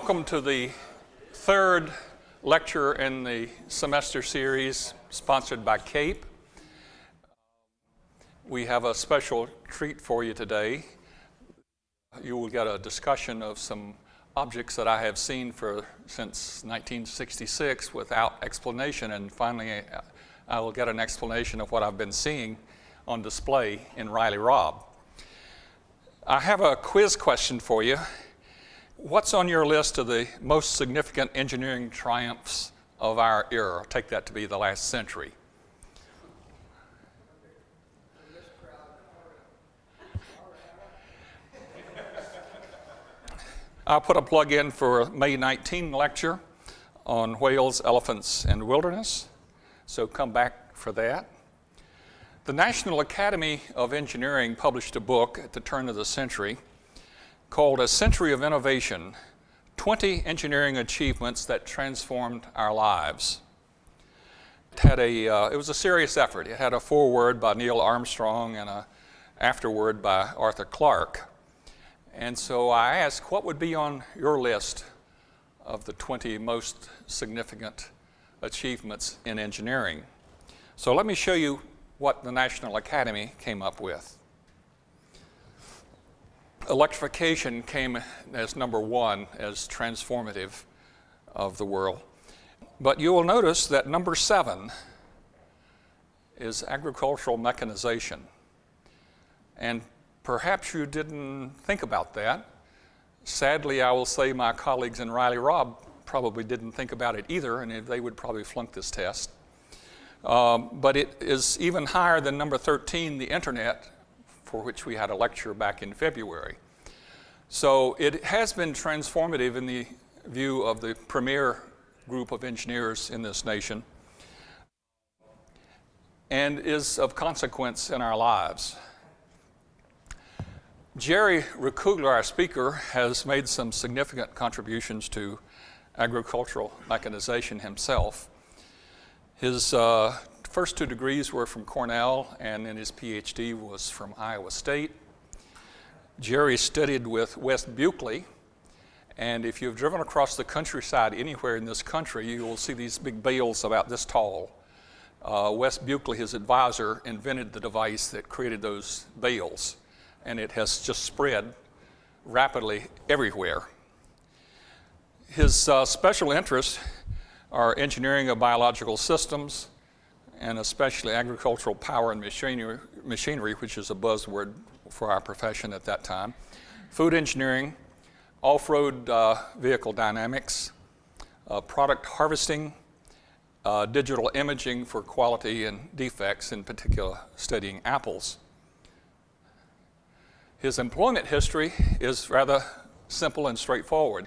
Welcome to the third lecture in the semester series sponsored by CAPE. We have a special treat for you today. You will get a discussion of some objects that I have seen for since 1966 without explanation and finally uh, I will get an explanation of what I've been seeing on display in Riley Robb. I have a quiz question for you. What's on your list of the most significant engineering triumphs of our era? Take that to be the last century. I'll put a plug in for May 19 lecture on whales, elephants, and wilderness. So come back for that. The National Academy of Engineering published a book at the turn of the century called A Century of Innovation 20 Engineering Achievements That Transformed Our Lives. It, had a, uh, it was a serious effort. It had a foreword by Neil Armstrong and an afterword by Arthur Clarke. And so I asked, what would be on your list of the 20 most significant achievements in engineering? So let me show you what the National Academy came up with electrification came as number one as transformative of the world. But you will notice that number seven is agricultural mechanization. And perhaps you didn't think about that. Sadly, I will say my colleagues in Riley Robb probably didn't think about it either, and they would probably flunk this test. Um, but it is even higher than number 13, the internet, for which we had a lecture back in February. So it has been transformative in the view of the premier group of engineers in this nation and is of consequence in our lives. Jerry Rehkugler, our speaker, has made some significant contributions to agricultural mechanization himself. His uh, first two degrees were from Cornell, and then his PhD was from Iowa State. Jerry studied with Wes Buchele, and if you've driven across the countryside anywhere in this country, you will see these big bales about this tall. Uh, Wes Buchele, his advisor, invented the device that created those bales, and it has just spread rapidly everywhere. His uh, special interests are engineering of biological systems, and especially agricultural power and machinery, which is a buzzword for our profession at that time, food engineering, off-road uh, vehicle dynamics, uh, product harvesting, uh, digital imaging for quality and defects, in particular studying apples. His employment history is rather simple and straightforward.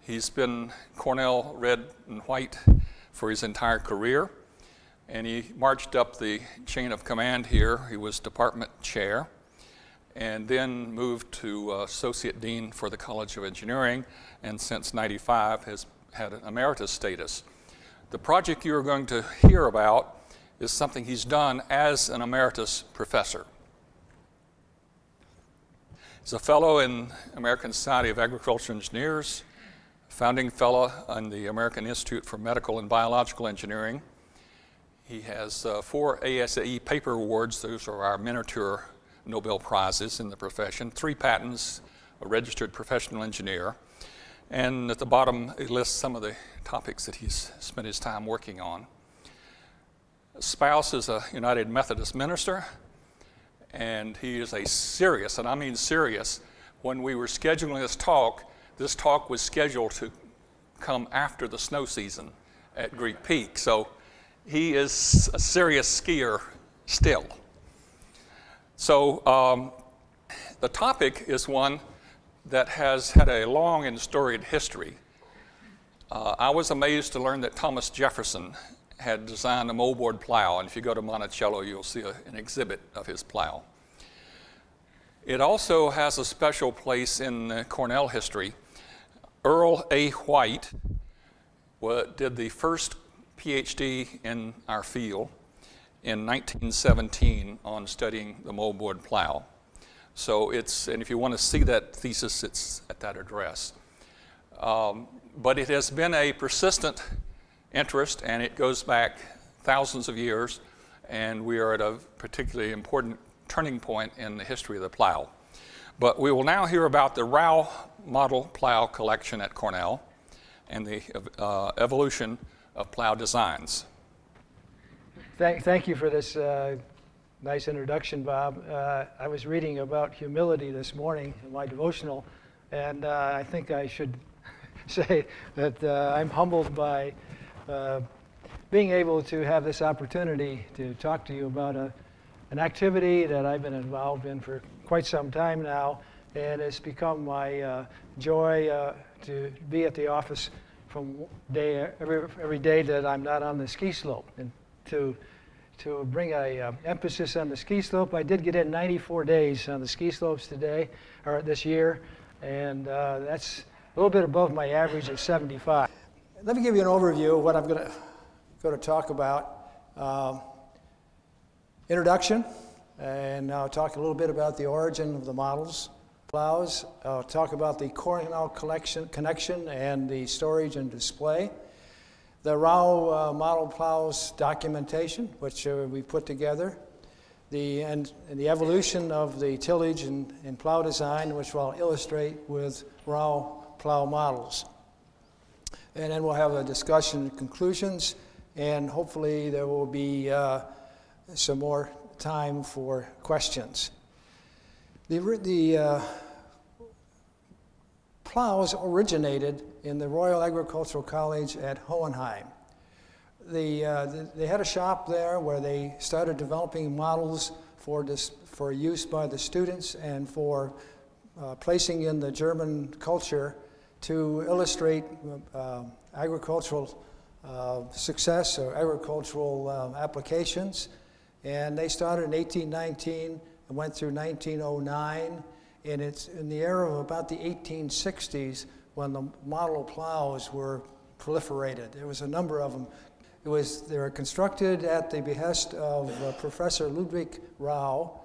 He's been Cornell red and white for his entire career. And he marched up the chain of command here. He was department chair and then moved to uh, Associate Dean for the College of Engineering and since 95 has had an emeritus status. The project you are going to hear about is something he's done as an emeritus professor. He's a fellow in American Society of Agricultural Engineers, founding fellow in the American Institute for Medical and Biological Engineering, he has uh, four ASAE paper awards. Those are our miniature Nobel Prizes in the profession, three patents, a registered professional engineer, and at the bottom it lists some of the topics that he's spent his time working on. Spouse is a United Methodist minister, and he is a serious, and I mean serious, when we were scheduling this talk, this talk was scheduled to come after the snow season at Greek Peak. So he is a serious skier still. So um, the topic is one that has had a long and storied history. Uh, I was amazed to learn that Thomas Jefferson had designed a moldboard plow, and if you go to Monticello, you'll see a, an exhibit of his plow. It also has a special place in Cornell history. Earl A. White did the first PhD in our field in 1917 on studying the moldboard plow. So it's, and if you want to see that thesis, it's at that address. Um, but it has been a persistent interest, and it goes back thousands of years, and we are at a particularly important turning point in the history of the plow. But we will now hear about the Rau model plow collection at Cornell and the uh, evolution of plow designs. Thank, thank you for this uh, nice introduction, Bob. Uh, I was reading about humility this morning in my devotional, and uh, I think I should say that uh, I'm humbled by uh, being able to have this opportunity to talk to you about a, an activity that I've been involved in for quite some time now, and it's become my uh, joy to be at the office from day every, every day that I'm not on the ski slope, and to to bring a uh, emphasis on the ski slope. I did get in 94 days on the ski slopes today or this year, and uh, that's a little bit above my average of 75. Let me give you an overview of what I'm going to going to talk about. Um, introduction, and I'll talk a little bit about the origin of the models, plows. I'll talk about the Cornell collection, connection and the storage and display. The Rau uh, model plows documentation, which uh, we put together. The, and, and, the evolution of the tillage and, and plow design, which I'll illustrate with Rau plow models. And then we'll have a discussion and conclusions, and hopefully there will be uh, some more time for questions. The, the uh, plows originated in the Royal Agricultural College at Hohenheim. The, uh, the, they had a shop there where they started developing models for, dis, for use by the students and for uh, placing in the German culture to illustrate uh, agricultural uh, success or agricultural um, applications. And they started in 1819 and went through 1909. And it's in the era of about the 1860s when the model plows were proliferated. There was a number of them. It was, they were constructed at the behest of uh, Professor Ludwig Rau,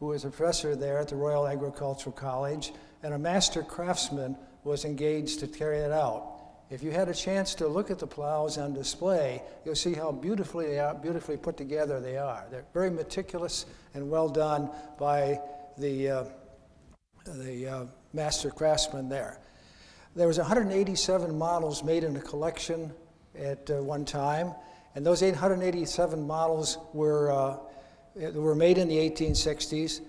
who was a professor there at the Royal Agricultural College, and a master craftsman was engaged to carry it out. If you had a chance to look at the plows on display, you'll see how beautifully they are, beautifully put together they are. They're very meticulous and well done by the, uh, the uh, master craftsman there. There was 187 models made in a collection at uh, one time, and those 887 models were, uh, were made in the 1860s,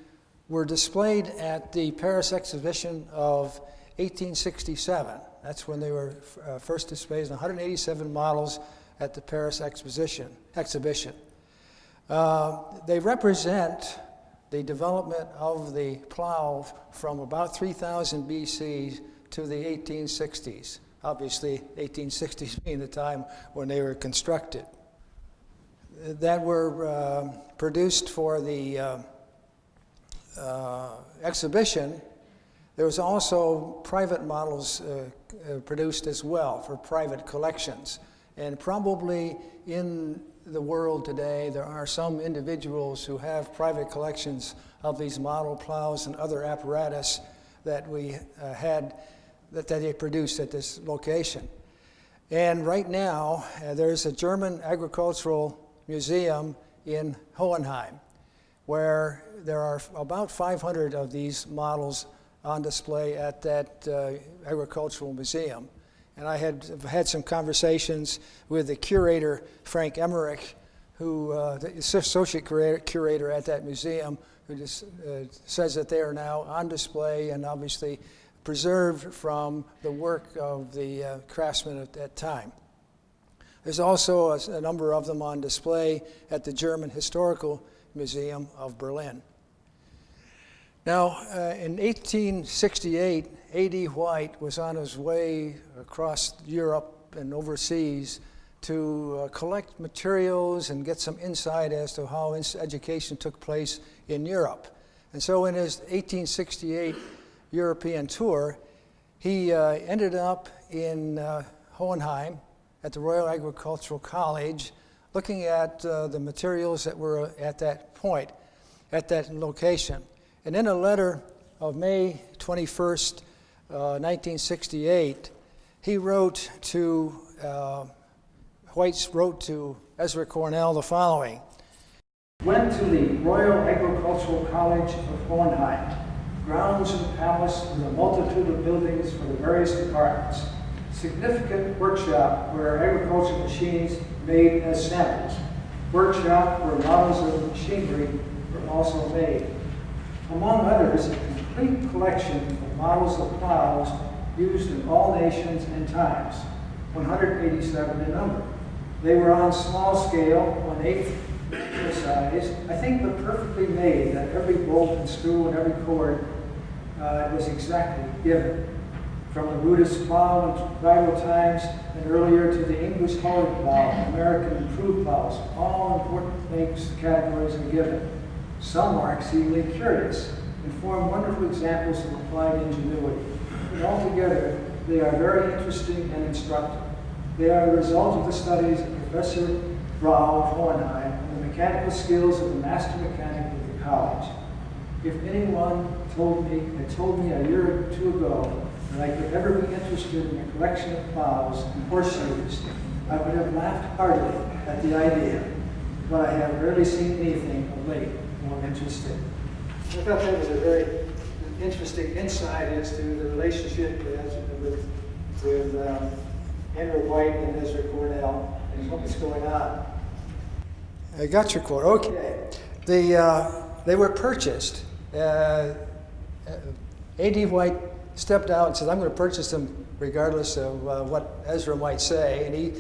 were displayed at the Paris exhibition of 1867. That's when they were uh, first displayed, 187 models at the Paris exposition, exhibition. Uh, they represent the development of the plow from about 3000 BC to the 1860s. Obviously, 1860s being the time when they were constructed. That were uh, produced for the uh, uh, exhibition there was also private models uh, uh, produced as well for private collections. And probably in the world today, there are some individuals who have private collections of these model plows and other apparatus that we uh, had, that, that they produced at this location. And right now, uh, there's a German agricultural museum in Hohenheim where there are about 500 of these models on display at that uh, agricultural museum. And I had had some conversations with the curator, Frank Emmerich, who uh, the associate curator at that museum, who just uh, says that they are now on display and obviously preserved from the work of the uh, craftsmen at that time. There's also a, a number of them on display at the German Historical Museum of Berlin. Now, uh, in 1868, A.D. White was on his way across Europe and overseas to uh, collect materials and get some insight as to how education took place in Europe. And so in his 1868 European tour, he uh, ended up in uh, Hohenheim at the Royal Agricultural College looking at uh, the materials that were at that point, at that location. And in a letter of May 21st, uh, 1968, he wrote to, uh, White wrote to Ezra Cornell the following. Went to the Royal Agricultural College of Hohenheim, grounds and palace with a multitude of buildings for the various departments, significant workshop where agricultural machines made as samples, workshop where models of machinery were also made. Among others, complete collection of models of plows used in all nations and times, 187 in number. They were on small scale, one eighth the size, I think but perfectly made, that every bolt and screw and every cord uh, was exactly given. From the rudest plow in Bible times and earlier to the English hard plow, American improved plows, all important makes categories are given. Some are exceedingly curious and form wonderful examples of applied ingenuity. But altogether, they are very interesting and instructive. They are the result of the studies of Professor Rau of Hohenheim and the mechanical skills of the master mechanic of the college. If anyone told me, had told me a year or two ago that I could ever be interested in a collection of plows and horseshoes, I would have laughed heartily at the idea. But I have rarely seen anything of late more interesting. I thought that was a very interesting insight as to the relationship with, with um, Henry White and Ezra Cornell and what was going on. I got your quote. Okay. The, uh, they were purchased. Uh, A.D. White stepped out and said, I'm going to purchase them regardless of uh, what Ezra might say. And he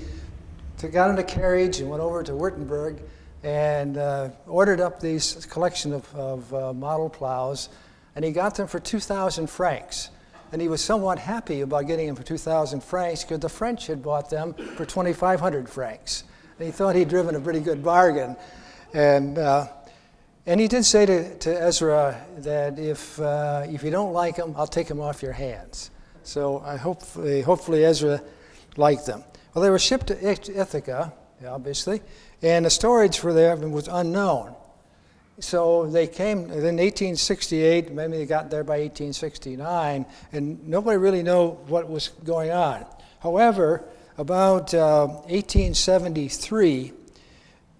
took, got in a carriage and went over to Württemberg and uh, ordered up these collection of, of uh, model plows. And he got them for 2,000 francs. And he was somewhat happy about getting them for 2,000 francs because the French had bought them for 2,500 francs. And he thought he'd driven a pretty good bargain. And, uh, and he did say to, to Ezra that if, uh, if you don't like them, I'll take them off your hands. So I hopefully, hopefully Ezra liked them. Well, they were shipped to Ithaca, obviously, and the storage for them was unknown. So they came in 1868, maybe they got there by 1869, and nobody really knew what was going on. However, about uh, 1873,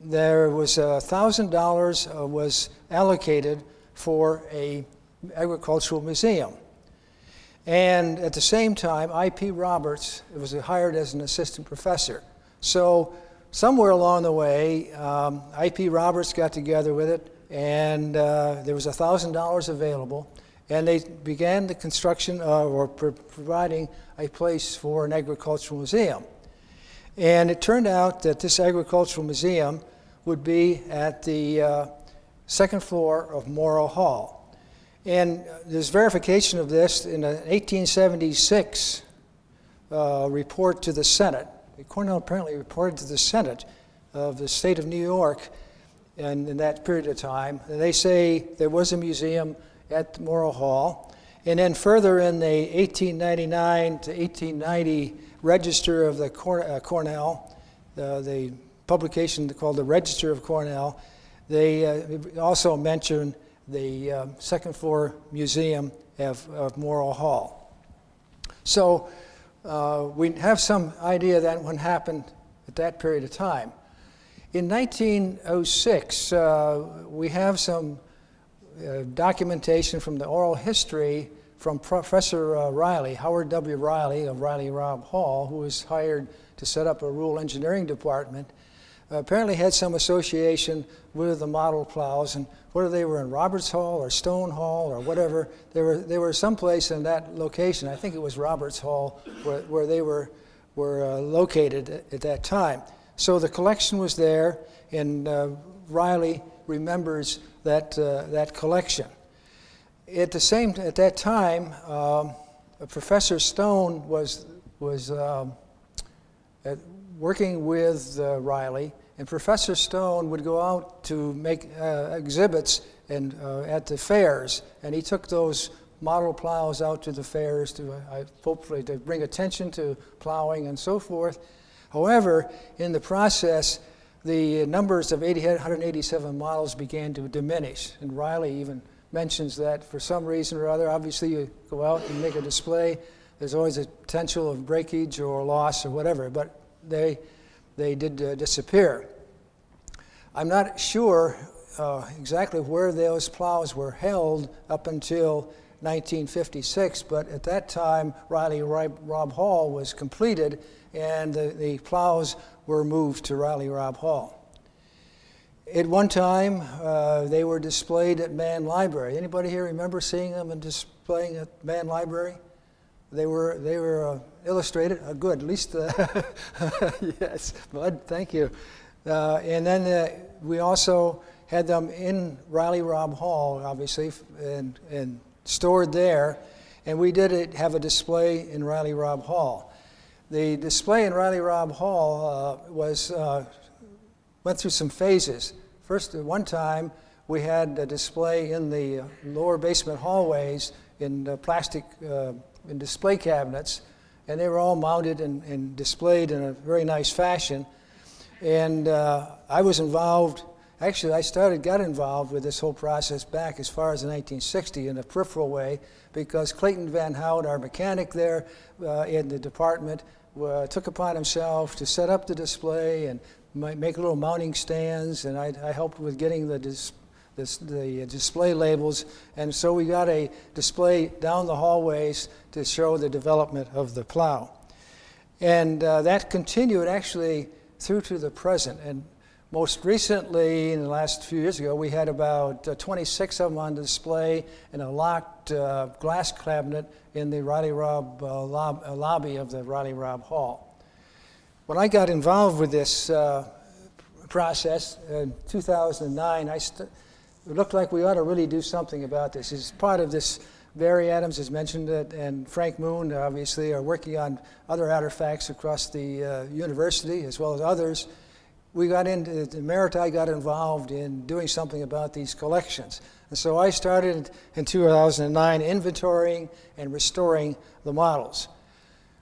there was $1,000 uh, was allocated for a agricultural museum. And at the same time, I.P. Roberts was hired as an assistant professor. So somewhere along the way, um, I.P. Roberts got together with it, and uh, there was $1,000 available, and they began the construction uh, or pr providing a place for an agricultural museum. And it turned out that this agricultural museum would be at the uh, second floor of Morrill Hall. And there's verification of this in an 1876 uh, report to the Senate. Cornell apparently reported to the Senate of the state of New York and in that period of time. And they say there was a museum at Morrill Hall. And then further in the 1899 to 1890 register of the Cor uh, Cornell, uh, the publication called the Register of Cornell, they uh, also mention the um, second floor museum of, of Morrill Hall. So uh, we have some idea that what happened at that period of time. In 1906, uh, we have some uh, documentation from the oral history from Professor uh, Riley, Howard W. Riley of Riley Robb Hall, who was hired to set up a rural engineering department, apparently had some association with the model plows, and whether they were in Roberts Hall or Stone Hall or whatever, they were, they were someplace in that location. I think it was Roberts Hall where, where they were, were uh, located at, at that time. So the collection was there, and uh, Riley remembers that, uh, that collection. At the same, at that time, um, Professor Stone was, was um, working with uh, Riley, and Professor Stone would go out to make uh, exhibits and, uh, at the fairs, and he took those model plows out to the fairs to uh, hopefully to bring attention to plowing and so forth. However, in the process, the numbers of 80, 187 models began to diminish, and Riley even mentions that for some reason or other, obviously you go out and make a display, there's always a potential of breakage or loss or whatever, but they, they did uh, disappear. I'm not sure uh, exactly where those plows were held up until 1956, but at that time, Riley Robb Hall was completed and the, the plows were moved to Riley Robb Hall. At one time, uh, they were displayed at Mann Library. Anybody here remember seeing them and displaying at Mann Library? They were, they were uh, illustrated. Uh, good, at least, uh, yes, Bud, thank you. Uh, and then uh, we also had them in Riley Robb Hall, obviously, and, and stored there. And we did it, have a display in Riley Robb Hall. The display in Riley Robb Hall was, went through some phases. First, at one time, we had a display in the lower basement hallways in plastic uh, in display cabinets, and they were all mounted and, and displayed in a very nice fashion. And uh, I was involved Actually, I started, got involved with this whole process back as far as the 1960 in a peripheral way because Clayton Van Hout, our mechanic there uh, in the department, uh, took upon himself to set up the display and make little mounting stands, and I, I helped with getting the, dis, this, the display labels. And so we got a display down the hallways to show the development of the plow. And uh, that continued actually through to the present. And most recently, in the last few years ago, we had about uh, 26 of them on display in a locked uh, glass cabinet in the Riley Robb uh, lob uh, lobby of the Riley Robb Hall. When I got involved with this uh, process in 2009, I it looked like we ought to really do something about this. As part of this, Barry Adams has mentioned it, and Frank Moon, obviously, are working on other artifacts across the uh, university as well as others we got into, the Meriti got involved in doing something about these collections. And so I started in 2009 inventorying and restoring the models.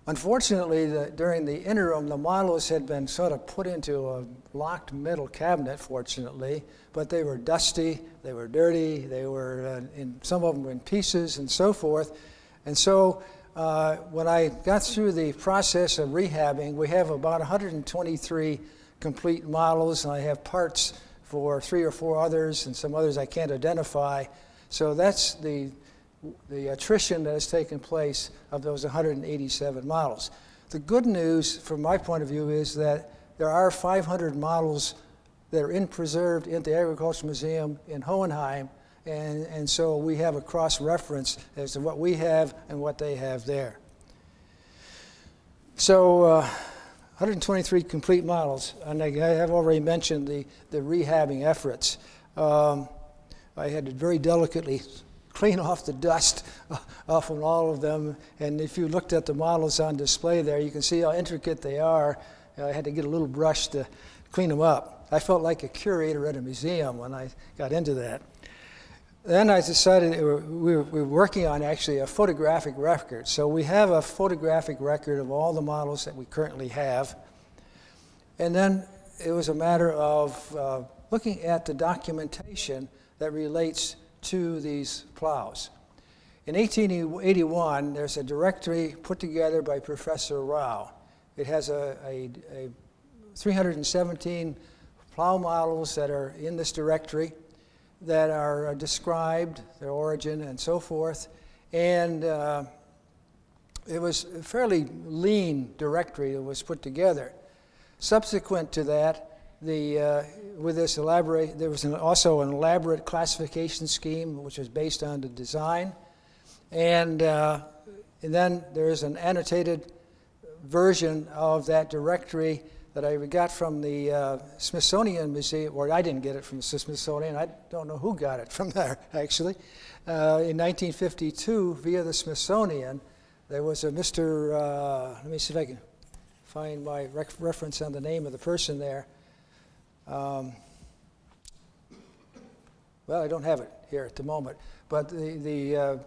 Unfortunately, the, during the interim, the models had been sort of put into a locked metal cabinet, fortunately, but they were dusty, they were dirty, they were, uh, in, some of them were in pieces and so forth. And so uh, when I got through the process of rehabbing, we have about 123 complete models, and I have parts for three or four others and some others I can't identify. So that's the, the attrition that has taken place of those 187 models. The good news from my point of view is that there are 500 models that are in preserved in the Agricultural Museum in Hohenheim, and, and so we have a cross-reference as to what we have and what they have there. So uh, 123 complete models, and I have already mentioned the, the rehabbing efforts. Um, I had to very delicately clean off the dust off of all of them, and if you looked at the models on display there, you can see how intricate they are. I had to get a little brush to clean them up. I felt like a curator at a museum when I got into that. Then I decided we were, we were working on actually a photographic record. So we have a photographic record of all the models that we currently have. And then it was a matter of uh, looking at the documentation that relates to these plows. In 1881, there's a directory put together by Professor Rau. It has a, a, a 317 plow models that are in this directory that are uh, described, their origin and so forth. And uh, it was a fairly lean directory that was put together. Subsequent to that, the, uh, with this elaborate, there was an, also an elaborate classification scheme which was based on the design. And, uh, and then there is an annotated version of that directory that I got from the uh, Smithsonian Museum, or I didn't get it from the Smithsonian, I don't know who got it from there, actually. Uh, in 1952, via the Smithsonian, there was a Mr., uh, let me see if I can find my reference on the name of the person there. Um, well, I don't have it here at the moment, but the, the, uh,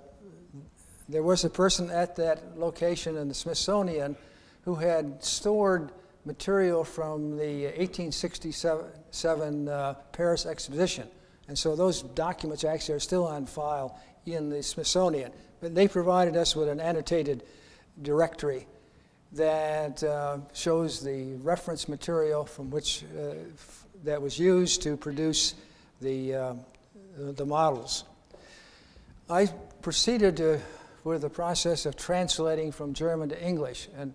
there was a person at that location in the Smithsonian who had stored material from the 1867 uh, Paris exposition. And so those documents actually are still on file in the Smithsonian. But they provided us with an annotated directory that uh, shows the reference material from which uh, that was used to produce the, uh, the models. I proceeded to, with the process of translating from German to English. And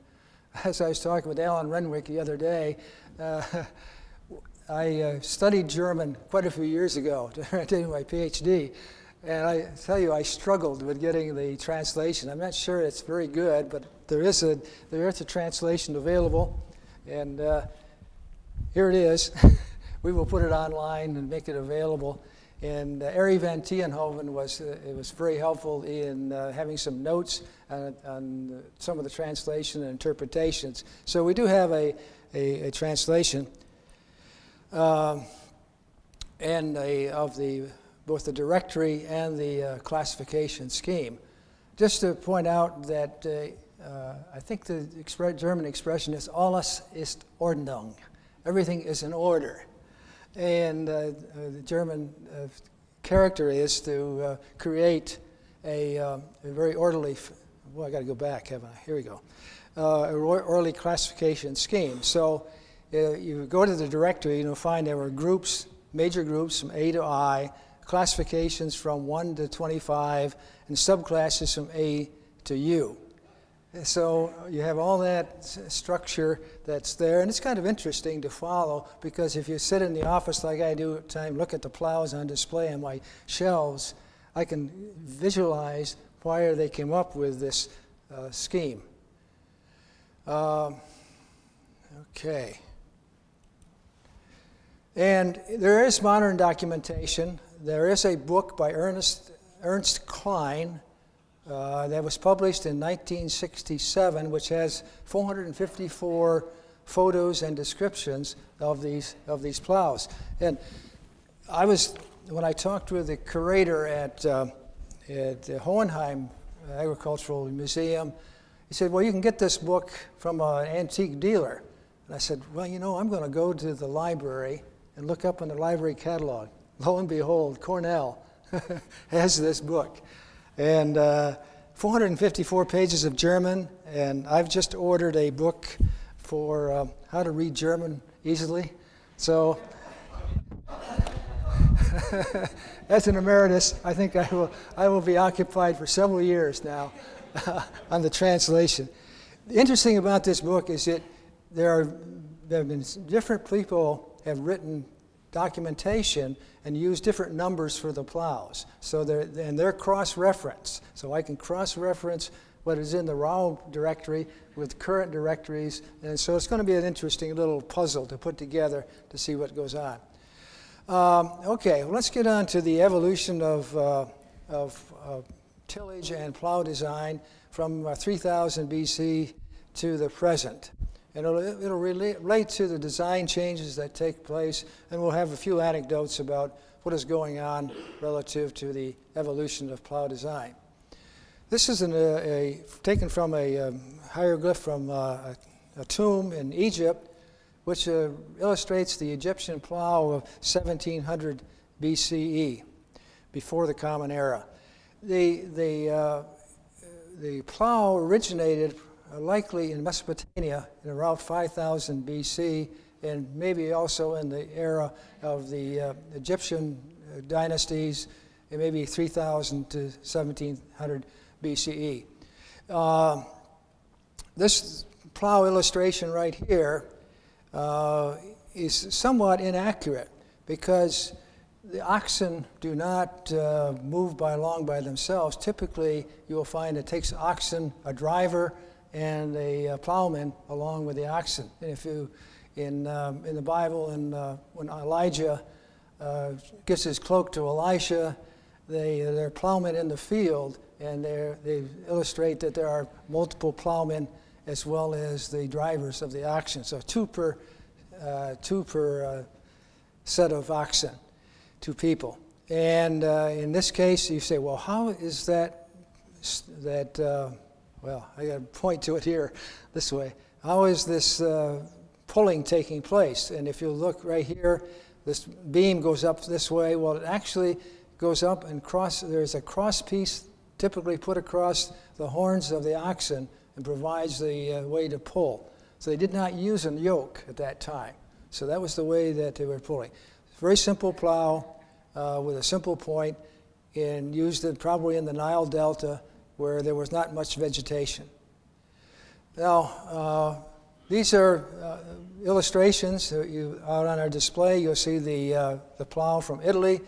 as I was talking with Alan Renwick the other day, uh, I uh, studied German quite a few years ago during my PhD. And I tell you, I struggled with getting the translation. I'm not sure it's very good, but there is a, there is a translation available. And uh, here it is. we will put it online and make it available. And uh, Ari van Tienhoven was, uh, it was very helpful in uh, having some notes on, on some of the translation and interpretations. So we do have a, a, a translation um, and a, of the, both the directory and the uh, classification scheme. Just to point out that uh, uh, I think the expre German expression is alles ist Ordnung. Everything is in order. And uh, the German uh, character is to uh, create a, a, very orderly, well, I got to go back, haven't I? Here we go. Uh, orderly classification scheme. So uh, you go to the directory, and you'll find there were groups, major groups from A to I, classifications from 1 to 25, and subclasses from A to U. So you have all that structure that's there, and it's kind of interesting to follow because if you sit in the office like I do at time, look at the plows on display on my shelves, I can visualize why they came up with this uh, scheme. Um, okay. And there is modern documentation. There is a book by Ernest, Ernst Klein uh, that was published in 1967, which has 454 photos and descriptions of these, of these plows. And I was, when I talked with the curator at, uh, at the Hohenheim Agricultural Museum, he said, Well, you can get this book from an antique dealer. And I said, Well, you know, I'm going to go to the library and look up in the library catalog. Lo and behold, Cornell has this book. And uh, 454 pages of German, and I've just ordered a book for uh, how to read German easily. So, as an emeritus, I think I will, I will be occupied for several years now on the translation. The interesting about this book is that there, are, there have been different people have written documentation and use different numbers for the plows. So they're, and they're cross-referenced. So I can cross-reference what is in the Rau directory with current directories. And so it's going to be an interesting little puzzle to put together to see what goes on. Um, okay, well, let's get on to the evolution of, uh, of uh, tillage and plow design from uh, 3000 BC to the present. And it'll, it'll relate to the design changes that take place, and we'll have a few anecdotes about what is going on relative to the evolution of plow design. This is an, a, a, taken from a um, hieroglyph from uh, a, a, tomb in Egypt, which uh, illustrates the Egyptian plow of 1700 BCE, before the Common Era. The, the, uh, the plow originated likely in Mesopotamia in around 5000 BC, and maybe also in the era of the uh, Egyptian uh, dynasties, and maybe 3000 to 1700 BCE. Uh, this plow illustration right here uh, is somewhat inaccurate because the oxen do not uh, move by along by themselves. Typically, you will find it takes oxen, a driver, and a uh, plowman along with the oxen. And if you, in, um, in the Bible, and uh, when Elijah uh, gives his cloak to Elisha, they, they're plowmen in the field, and they illustrate that there are multiple plowmen as well as the drivers of the oxen. So two per, uh, two per uh, set of oxen, two people. And uh, in this case, you say, well, how is that, that well, I got to point to it here this way. How is this uh, pulling taking place? And if you look right here, this beam goes up this way. Well, it actually goes up and cross. There's a cross piece typically put across the horns of the oxen and provides the uh, way to pull. So they did not use a yoke at that time. So that was the way that they were pulling. Very simple plow uh, with a simple point and used it probably in the Nile Delta where there was not much vegetation. Now, uh, these are uh, illustrations that you, out on our display. You'll see the, uh, the plow from Italy,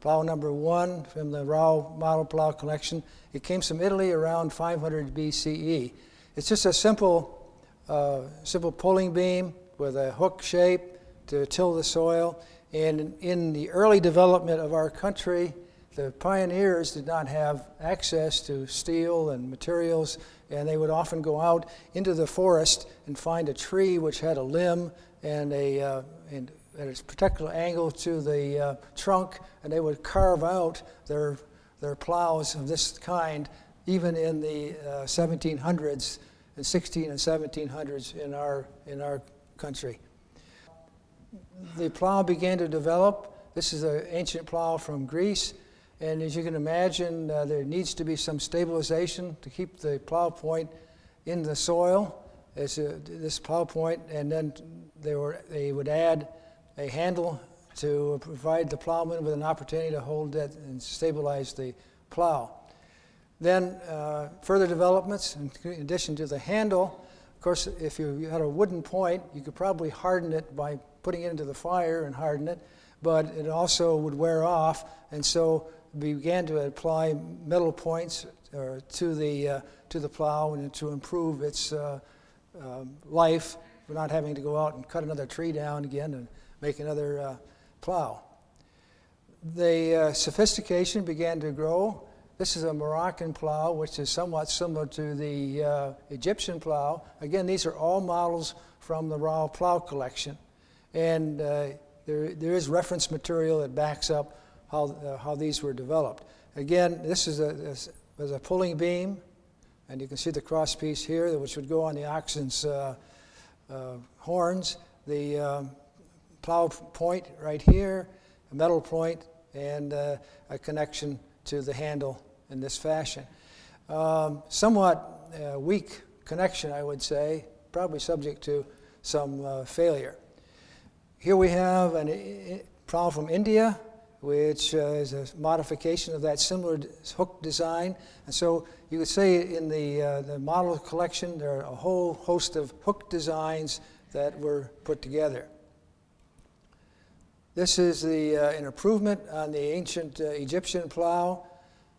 plow number one from the Rau model plow collection. It came from Italy around 500 BCE. It's just a simple, uh, simple pulling beam with a hook shape to till the soil. And in the early development of our country, the pioneers did not have access to steel and materials, and they would often go out into the forest and find a tree which had a limb and a uh, and at a particular angle to the uh, trunk, and they would carve out their their plows of this kind, even in the uh, 1700s and 16 and 1700s in our in our country. The plow began to develop. This is an ancient plow from Greece. And as you can imagine, uh, there needs to be some stabilization to keep the plow point in the soil, as a, this plow point, and then they, were, they would add a handle to provide the plowman with an opportunity to hold that and stabilize the plow. Then uh, further developments, in addition to the handle, of course, if you had a wooden point, you could probably harden it by putting it into the fire and harden it, but it also would wear off, and so began to apply metal points uh, to the uh, to the plow and to improve its uh, um, life. We're not having to go out and cut another tree down again and make another uh, plow. The uh, sophistication began to grow. This is a Moroccan plow, which is somewhat similar to the Egyptian plow. Again, these are all models from the Rau plow collection. And there, there is reference material that backs up how, uh, how these were developed. Again, this is a, a pulling beam, and you can see the cross piece here, which would go on the oxen's uh, uh, horns. The um, plow point right here, a metal point, and uh, a connection to the handle in this fashion. Um, somewhat uh, weak connection, I would say, probably subject to some uh, failure. Here we have a plow from India, which uh, is a modification of that similar hook design. And so you could say in the, uh, the model collection, there are a whole host of hook designs that were put together. This is the, uh, an improvement on the ancient uh, Egyptian plow.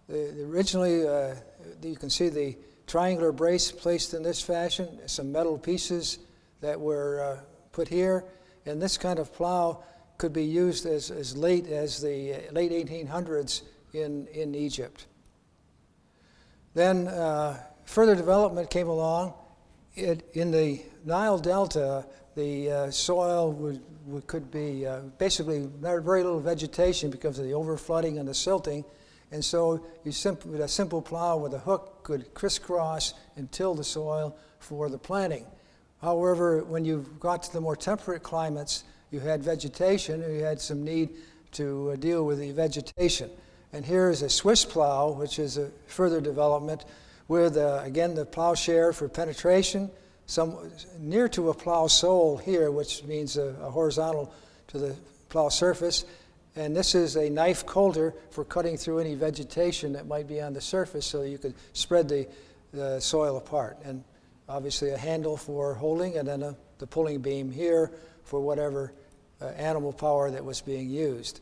The, the originally, uh, you can see the triangular brace placed in this fashion, some metal pieces that were uh, put here. And this kind of plow could be used as, as late as the late 1800s in, in Egypt. Then uh, further development came along. It, in the Nile Delta, the uh, soil would, would, could be uh, basically very little vegetation because of the overflooding and the silting. And so you simp- a simple plow with a hook could crisscross and till the soil for the planting. However, when you've got to the more temperate climates, you had vegetation, and you had some need to uh, deal with the vegetation. And here is a Swiss plow, which is a further development with, uh, again, the plowshare for penetration, some near to a plow sole here, which means a, a horizontal to the plow surface. And this is a knife coulter for cutting through any vegetation that might be on the surface so you could spread the, the soil apart. And obviously a handle for holding and then a, the pulling beam here for whatever uh, animal power that was being used.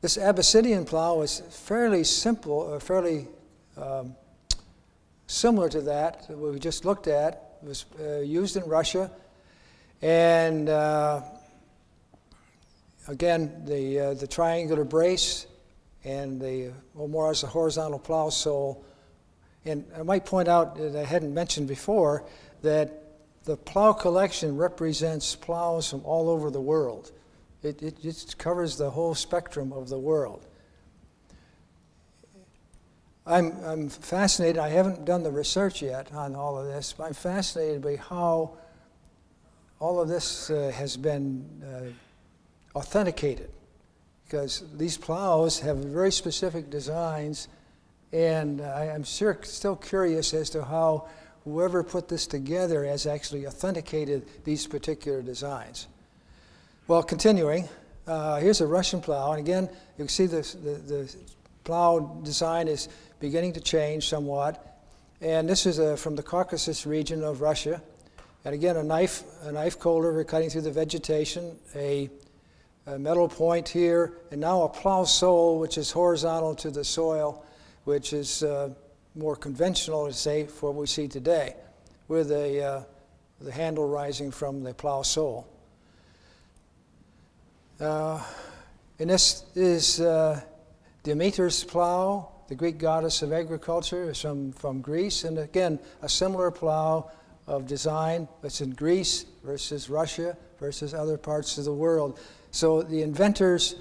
This Abyssinian plow was fairly simple, uh, fairly um, similar to that that we just looked at. It was uh, used in Russia. And uh, again, the, uh, the triangular brace and the well, more as a horizontal plow sole. And I might point out that I hadn't mentioned before that the plow collection represents plows from all over the world. It, it just covers the whole spectrum of the world. I'm, I'm fascinated, I haven't done the research yet on all of this, but I'm fascinated by how all of this uh, has been uh, authenticated because these plows have very specific designs and I, am sure, still curious as to how whoever put this together has actually authenticated these particular designs. Well, continuing, uh, here's a Russian plow, and again, you can see this, the, the plow design is beginning to change somewhat. And this is a, from the Caucasus region of Russia. And again, a knife, a knife coulter cutting through the vegetation, a, a metal point here, and now a plow sole, which is horizontal to the soil, which is uh, more conventional, say, for what we see today, with a, uh, the handle rising from the plow sole. Uh, and this is uh, Demeter's plow, the Greek goddess of agriculture, from, from Greece. And again, a similar plow of design that's in Greece versus Russia versus other parts of the world. So the inventors,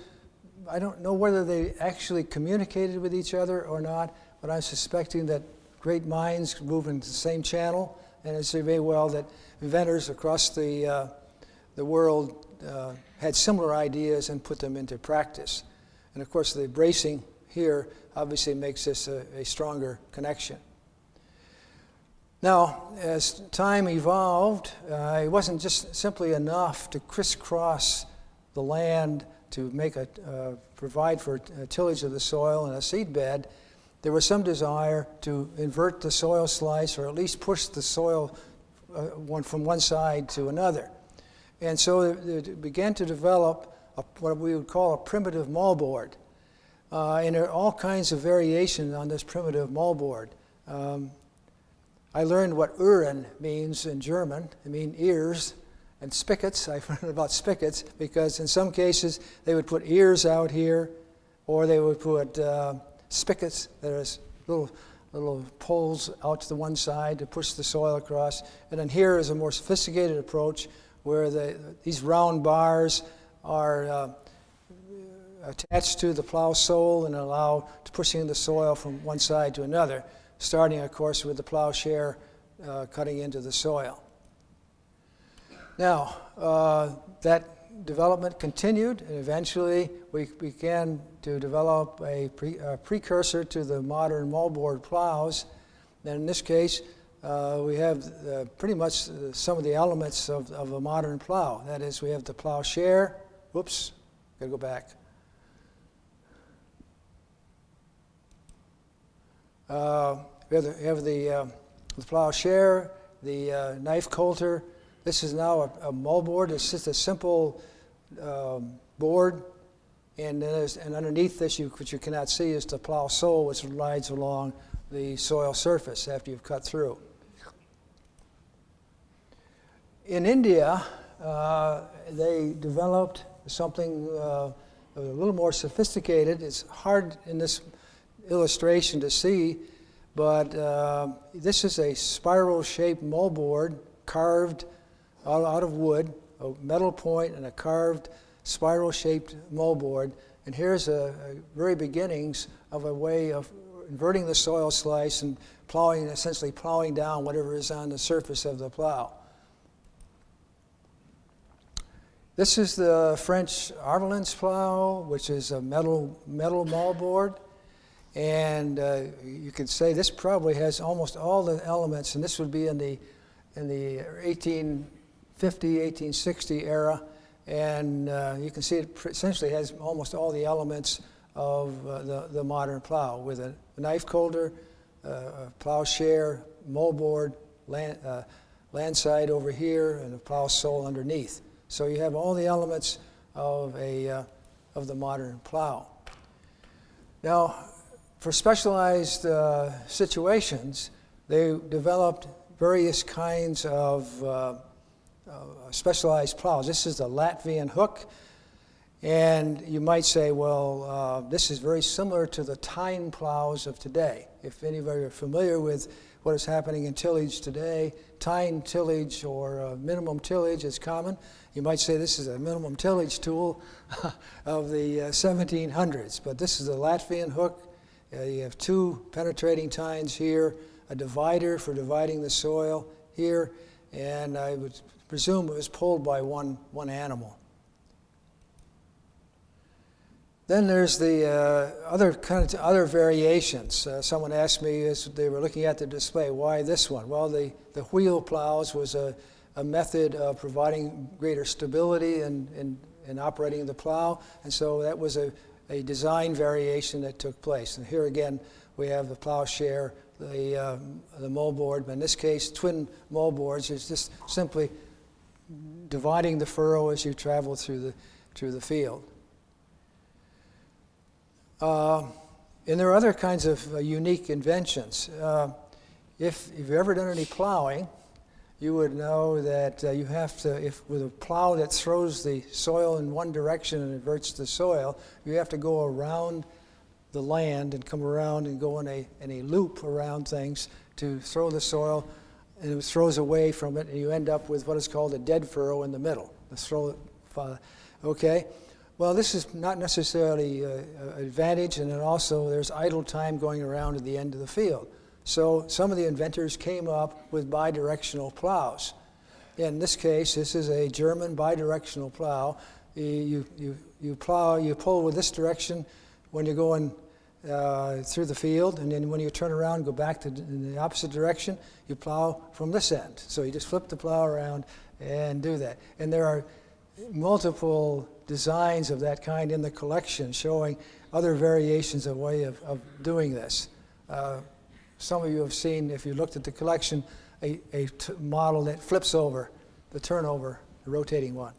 I don't know whether they actually communicated with each other or not, but I'm suspecting that great minds move in the same channel, and it's very well that inventors across the, uh, the world uh, had similar ideas and put them into practice. And of course, the bracing here obviously makes this a, a stronger connection. Now, as time evolved, uh, it wasn't just simply enough to crisscross the land to make a, uh, provide for tillage of the soil and a seed bed. There was some desire to invert the soil slice or at least push the soil uh, one, from one side to another. And so it began to develop a, what we would call a primitive moldboard. Uh, and there are all kinds of variations on this primitive moldboard. Um, I learned what Uhren means in German. It means ears and spigots. I learned about spigots because in some cases they would put ears out here or they would put uh, spigots There's little, little poles out to the one side to push the soil across. And then here is a more sophisticated approach where the, these round bars are uh, attached to the plow sole and allow to pushing the soil from one side to another, starting, of course, with the plowshare uh, cutting into the soil. Now, uh, that development continued, and eventually we began to develop a, pre, a precursor to the modern moldboard plows. And in this case, uh, we have uh, pretty much uh, some of the elements of, of a modern plow. That is, we have the plowshare. Whoops, gotta go back. Uh, we have the, we have the, uh, the plowshare, the uh, knife coulter. This is now a, a moldboard. It's just a simple um, board. And, and underneath this, you, what you cannot see is the plow sole, which rides along the soil surface after you've cut through. In India, uh, they developed something uh, a little more sophisticated. It's hard in this illustration to see, but uh, this is a spiral-shaped moldboard carved out, of wood, a metal point and a carved spiral-shaped moldboard. And here's a, very beginnings of a way of inverting the soil slice and plowing, essentially plowing down whatever is on the surface of the plow. This is the French Arvalens plow, which is a metal, metal moldboard. And uh, you could say this probably has almost all the elements, and this would be in the, in the 1850, 1860 era. And uh, you can see it essentially has almost all the elements of uh, the, the modern plow with a knife coulter, uh, plowshare, moldboard, land, uh, land side over here, and a plow sole underneath. So you have all the elements of, a, uh, of the modern plow. Now, for specialized uh, situations, they developed various kinds of uh, uh, specialized plows. This is the Latvian hook. And you might say, well, uh, this is very similar to the tine plows of today. If anybody are familiar with what is happening in tillage today, tine tillage or uh, minimum tillage is common. You might say this is a minimum tillage tool of the uh, 1700s, but this is a Latvian hook. Uh, you have two penetrating tines here, a divider for dividing the soil here, and I would presume it was pulled by one, one animal. Then there's the uh, other kind of other variations. Uh, someone asked me as they were looking at the display, why this one? Well, the, the wheel plows was a, a method of providing greater stability in, in, in operating the plow, and so that was a, a design variation that took place. And here again, we have the plowshare, the, um, the moldboard, but in this case, twin moldboards is just simply dividing the furrow as you travel through the, through the field. Uh, and there are other kinds of uh, unique inventions. Uh, if, if you've ever done any plowing, you would know that uh, you have to, if with a plow that throws the soil in one direction and inverts the soil, you have to go around the land and come around and go in a, in a loop around things to throw the soil, and it throws away from it, and you end up with what is called a dead furrow in the middle. The throw, uh, okay? Well, this is not necessarily an advantage, and then also there's idle time going around at the end of the field. So some of the inventors came up with bidirectional plows. In this case, this is a German bidirectional plow. You, you, you plow, you pull with this direction when you're going uh, through the field, and then when you turn around and go back to in the opposite direction, you plow from this end. So you just flip the plow around and do that. And there are multiple designs of that kind in the collection showing other variations of way of, of doing this. Uh, some of you have seen, if you looked at the collection, a, a model that flips over, the turnover, the rotating one.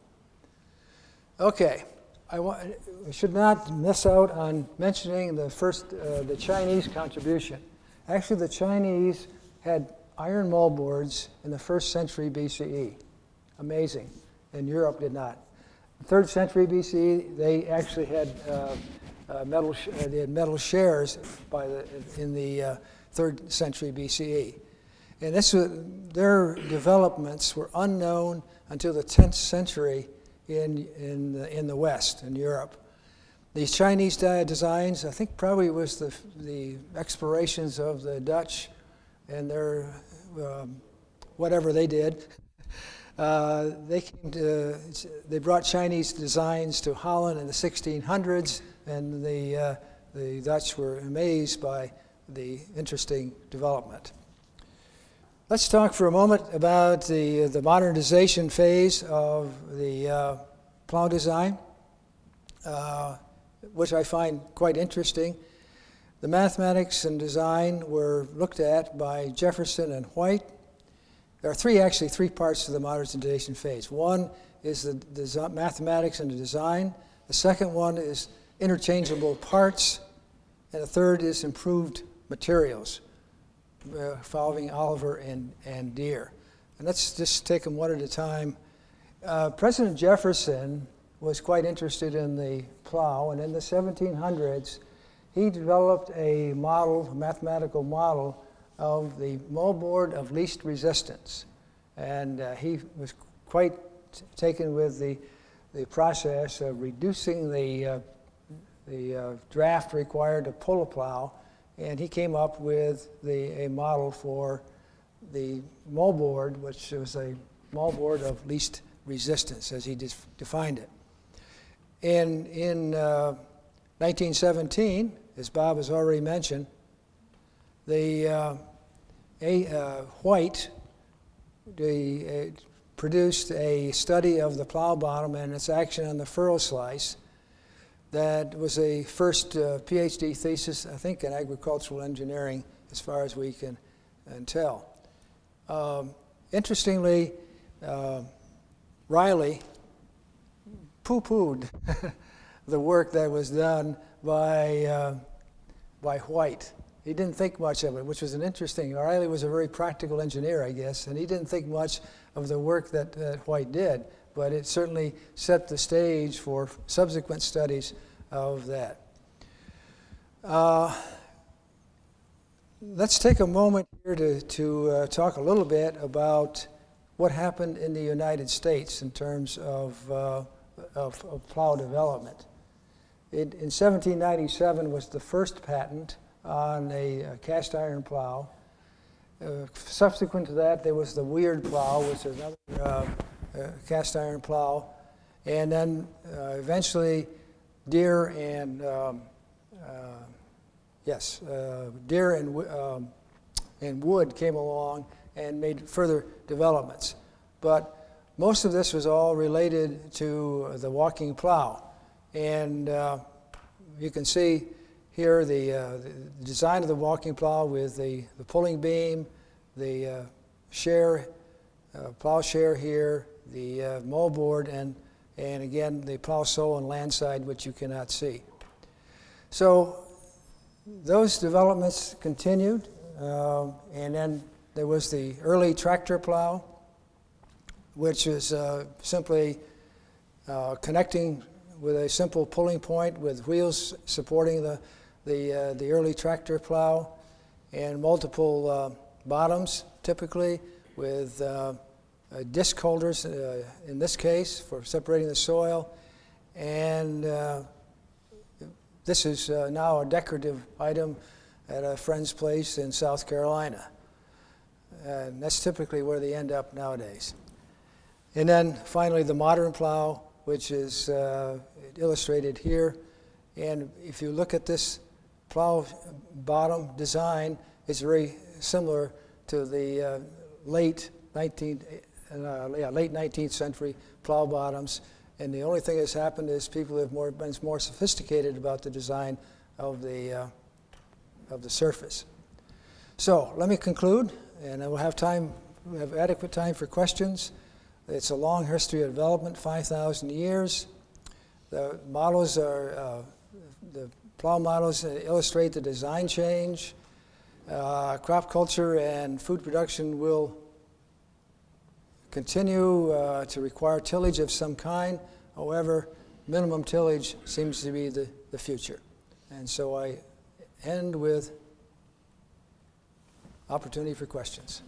Okay, I, should not miss out on mentioning the first, uh, the Chinese contribution. Actually, the Chinese had iron moldboards in the first century BCE. Amazing. And Europe did not. Third century BCE, they actually had uh, uh, metal. Uh, they had metal shares by the in the uh, third century BCE, and this was, their developments were unknown until the 10th century in in the, in the West in Europe. These Chinese designs, I think, probably was the the explorations of the Dutch and their um, whatever they did. Uh, they came to, they brought Chinese designs to Holland in the 1600s, and the, uh, the Dutch were amazed by the interesting development. Let's talk for a moment about the, the modernization phase of the uh, plow design, uh, which I find quite interesting. The mathematics and design were looked at by Jefferson and White, there are three, actually, three parts to the modernization phase. One is the, the mathematics and the design. The second one is interchangeable parts. And the third is improved materials, uh, following Oliver and, and Deere. And let's just take them one at a time. Uh, President Jefferson was quite interested in the plow, and in the 1700s, he developed a model, a mathematical model, of the moldboard of least resistance. And uh, he was quite taken with the, the process of reducing the, uh, the uh, draft required to pull a plow. And he came up with the, a model for the moldboard, which was a moldboard of least resistance, as he defined it. In, in 1917, uh, as Bob has already mentioned, the uh, a, uh, White the, uh, produced a study of the plow bottom and its action on the furrow slice. That was a first uh, PhD thesis, I think, in agricultural engineering, as far as we can, can tell. Um, interestingly, uh, Riley poo-pooed the work that was done by, uh, by White he didn't think much of it, which was an interesting. Riley was a very practical engineer, I guess, and he didn't think much of the work that, that White did, but it certainly set the stage for subsequent studies of that. Uh, let's take a moment here to, to uh, talk a little bit about what happened in the United States in terms of, uh, of, of, plow development. It, in 1797 was the first patent on a, a cast iron plow. Uh, subsequent to that, there was the Weird plow, which is another uh, cast iron plow. And then uh, eventually, Deere and, um, uh, yes, uh, Deere and, um, and wood came along and made further developments. But most of this was all related to the walking plow. And uh, you can see here the, uh, the design of the walking plow with the, the pulling beam, the uh, share, uh, plow share here, the uh, moldboard, and, and again the plow sole and land side, which you cannot see. So those developments continued, um, and then there was the early tractor plow, which is uh, simply uh, connecting with a simple pulling point with wheels supporting the, the, uh, the early tractor plow and multiple uh, bottoms typically with uh, disc coulters uh, in this case for separating the soil and uh, this is uh, now a decorative item at a friend's place in South Carolina. And that's typically where they end up nowadays. And then finally, the modern plow, which is uh, illustrated here. And if you look at this plow bottom design, it's very similar to the uh, late 19, uh, yeah, late 19th century plow bottoms. And the only thing that's happened is people have more, been more sophisticated about the design of the, uh, of the surface. So let me conclude, and I will have time, we have adequate time for questions. It's a long history of development, 5,000 years. The models are, uh, the plow models illustrate the design change. Uh, crop culture and food production will continue uh, to require tillage of some kind. However, minimum tillage seems to be the, the future. And so I end with opportunity for questions.